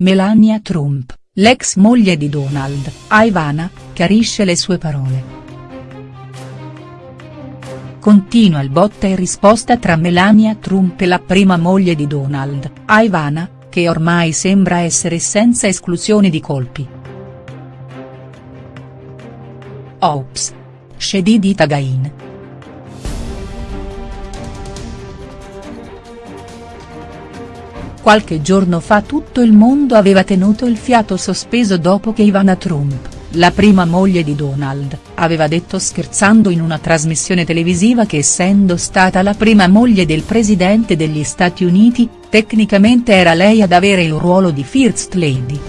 Melania Trump, l'ex moglie di Donald, a Ivana, chiarisce le sue parole. Continua il botta e risposta tra Melania Trump e la prima moglie di Donald, a Ivana, che ormai sembra essere senza esclusione di colpi. Ops. Shedidita Gain. Qualche giorno fa tutto il mondo aveva tenuto il fiato sospeso dopo che Ivana Trump, la prima moglie di Donald, aveva detto scherzando in una trasmissione televisiva che essendo stata la prima moglie del presidente degli Stati Uniti, tecnicamente era lei ad avere il ruolo di First Lady.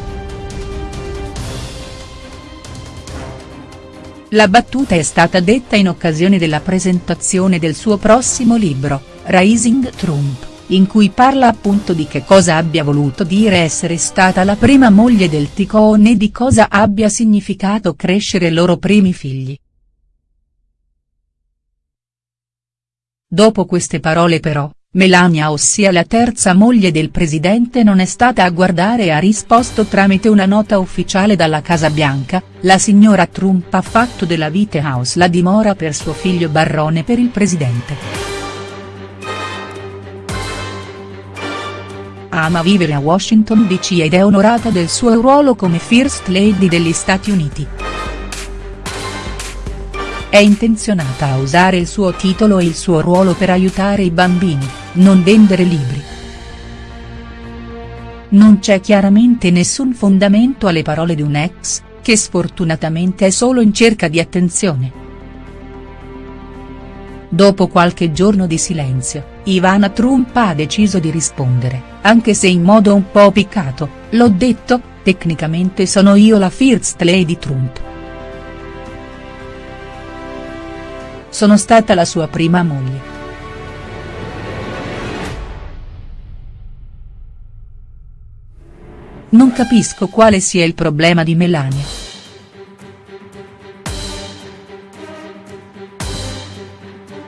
La battuta è stata detta in occasione della presentazione del suo prossimo libro, Rising Trump, in cui parla appunto di che cosa abbia voluto dire essere stata la prima moglie del ticone e di cosa abbia significato crescere loro primi figli. Dopo queste parole però, Melania ossia la terza moglie del presidente non è stata a guardare e ha risposto tramite una nota ufficiale dalla Casa Bianca, la signora Trump ha fatto della White House la dimora per suo figlio Barrone per il presidente. Ama vivere a Washington DC ed è onorata del suo ruolo come First Lady degli Stati Uniti. È intenzionata a usare il suo titolo e il suo ruolo per aiutare i bambini, non vendere libri. Non c'è chiaramente nessun fondamento alle parole di un ex, che sfortunatamente è solo in cerca di attenzione. Dopo qualche giorno di silenzio, Ivana Trump ha deciso di rispondere, anche se in modo un po' piccato, l'ho detto, tecnicamente sono io la First Lady Trump. Sono stata la sua prima moglie. Non capisco quale sia il problema di Melania.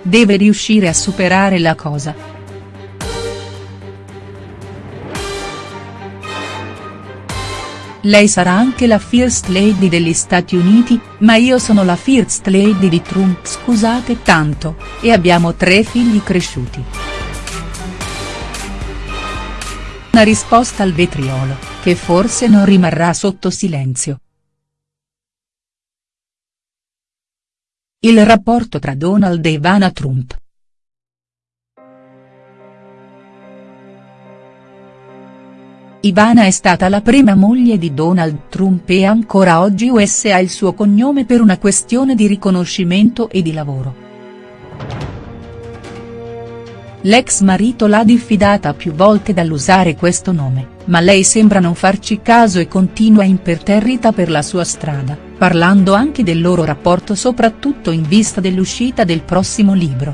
Deve riuscire a superare la cosa. Lei sarà anche la First Lady degli Stati Uniti, ma io sono la First Lady di Trump scusate tanto, e abbiamo tre figli cresciuti. Una risposta al vetriolo, che forse non rimarrà sotto silenzio. Il rapporto tra Donald e Ivana Trump. Ivana è stata la prima moglie di Donald Trump e ancora oggi US ha il suo cognome per una questione di riconoscimento e di lavoro. L'ex marito l'ha diffidata più volte dall'usare questo nome, ma lei sembra non farci caso e continua imperterrita per la sua strada, parlando anche del loro rapporto soprattutto in vista dell'uscita del prossimo libro.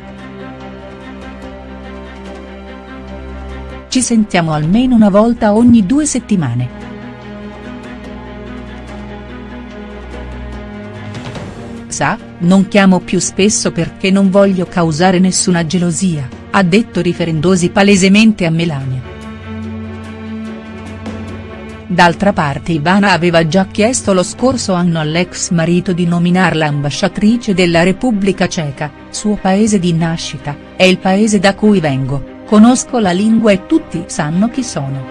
Ci sentiamo almeno una volta ogni due settimane. Sa, non chiamo più spesso perché non voglio causare nessuna gelosia, ha detto riferendosi palesemente a Melania. D'altra parte Ivana aveva già chiesto lo scorso anno all'ex marito di nominarla ambasciatrice della Repubblica Ceca, suo paese di nascita, è il paese da cui vengo, Conosco la lingua e tutti sanno chi sono.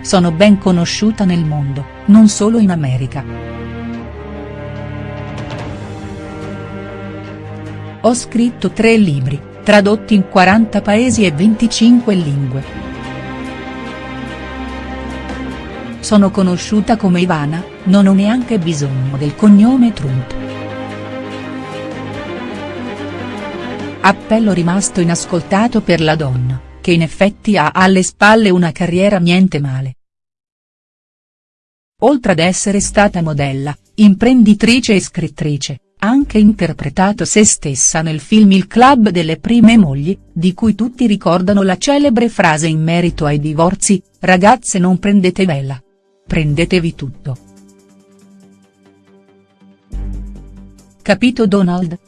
Sono ben conosciuta nel mondo, non solo in America. Ho scritto tre libri, tradotti in 40 paesi e 25 lingue. Sono conosciuta come Ivana, non ho neanche bisogno del cognome Trump. Appello rimasto inascoltato per la donna, che in effetti ha alle spalle una carriera niente male. Oltre ad essere stata modella, imprenditrice e scrittrice, ha anche interpretato se stessa nel film Il club delle prime mogli, di cui tutti ricordano la celebre frase in merito ai divorzi, ragazze non prendete vela. Prendetevi tutto. Capito Donald?